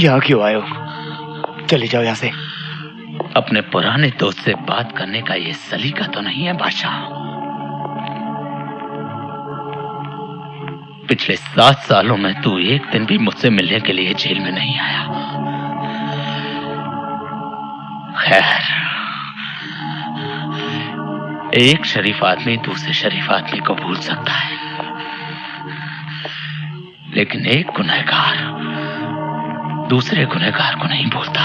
यहाँ क्यों आए हो? चले जाओ यहाँ से। अपने पुराने दोस्त से बात करने का ये सलीका तो नहीं है बादशाह। पिछले सात सालों में तू एक दिन भी मुझसे मिलने के लिए जेल में नहीं आया। खैर, एक शरीफ आदमी दूसरे शरीफ आदमी को भूल सकता है। लेकिन एक गुनहगार दूसरे गुनहगार को नहीं भूलता।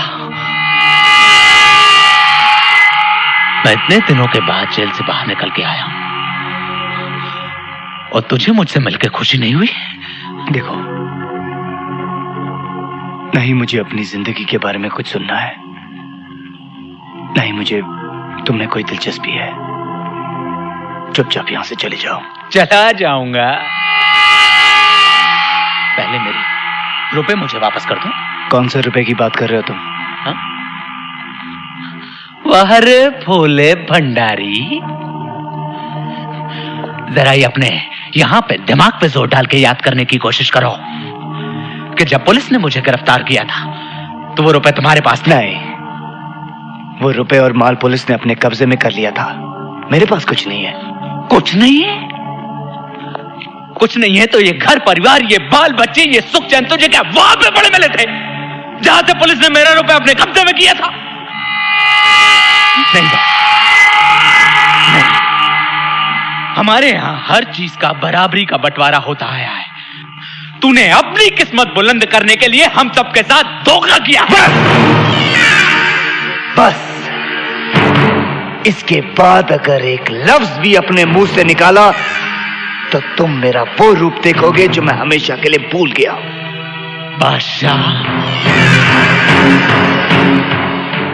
मैं इतने दिनों के बाद जेल से बाहर निकल के आया हूँ। और तुझे मुझसे मिलकर खुशी नहीं हुई? देखो नहीं मुझे अपनी ज़िंदगी के बारे में कुछ सुनना है नहीं मुझे तुम्हें कोई दिलचस्पी है। चुपचाप यहाँ से चले जाओ। चला जाऊँगा। पहले मेरी रुपए मुझे वापस कर दो। कौन से रुपए की बात कर रहे हो तुम? हाँ? वाह रे भोले भंडारी। जरा ये अपने यहाँ पे दिमाग पे ज़ोर डाल के याद करने की कोशिश करो कि जब पुलिस ने मुझे गिरफ़्तार किया था तो वो रुपए तुम्हारे पास नहीं वो रुपए और माल पुलिस ने अपने कब्जे में कर लिया था। मेरे पास कुछ नहीं है। कुछ नहीं है? कुछ नहीं है तो ये घर परिवार ये बाल बच्चे ये सुख चैन तुझे क्या वहाँ पे बड़े मिले थे? जहाँ से पुलिस ने मेरा रुपए अपने कब्जे में किया था। नहीं नहीं। हमारे यहाँ हर चीज़ का बराबरी का बंटवारा होता आया है। तूने अपनी किस्मत बुलंद करने के लिए हम सबके साथ धोखा किया। बस। बस। इसके बाद अगर एक लफ्ज भी अपने मुँह से निकाला तो तुम मेरा वो रूप देखोगे जो मैं हमेशा के लिए भूल गया बादशाह।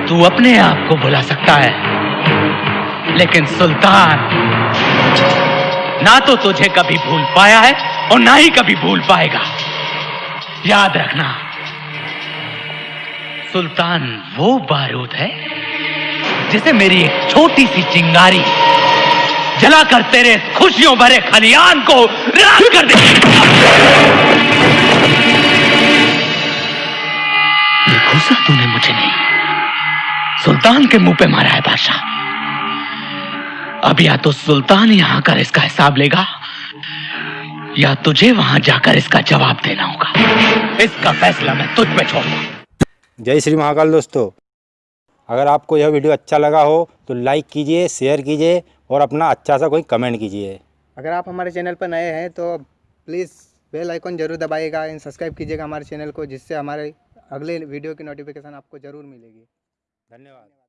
तू अपने आप को बुला सकता है, लेकिन सुल्तान, ना तो तुझे कभी भूल पाया है और ना ही कभी भूल पाएगा। याद रखना, सुल्तान वो बारूद है जिसे मेरी एक छोटी सी चिंगारी जलाकर तेरे खुशियों भरे खलियान को राख कर दे ये तूने मुझे नहीं सुल्तान के मुँह पे मारा है बादशाह। अब या तो सुल्तान यहाँ कर इसका हिसाब लेगा या तुझे वहाँ जाकर इसका जवाब देना होगा। इसका फैसला मैं तुझ पे छोड़ूँगा। जय श्री महाकाल दोस्तों। अगर आपको यह वीडियो अच्छा लगा हो तो लाइक कीजिए शेयर कीजिए और अपना अच्छा सा कोई कमेंट कीजिए। अगर आप हमारे चैनल पर नए हैं तो प्लीज़ बेल आइकन ज़रूर दबाइएगा एंड सब्सक्राइब कीजिएगा हमारे चैनल को जिससे हमारे अगले वीडियो की नोटिफिकेशन आपको ज़रूर मिलेगी। धन्यवाद।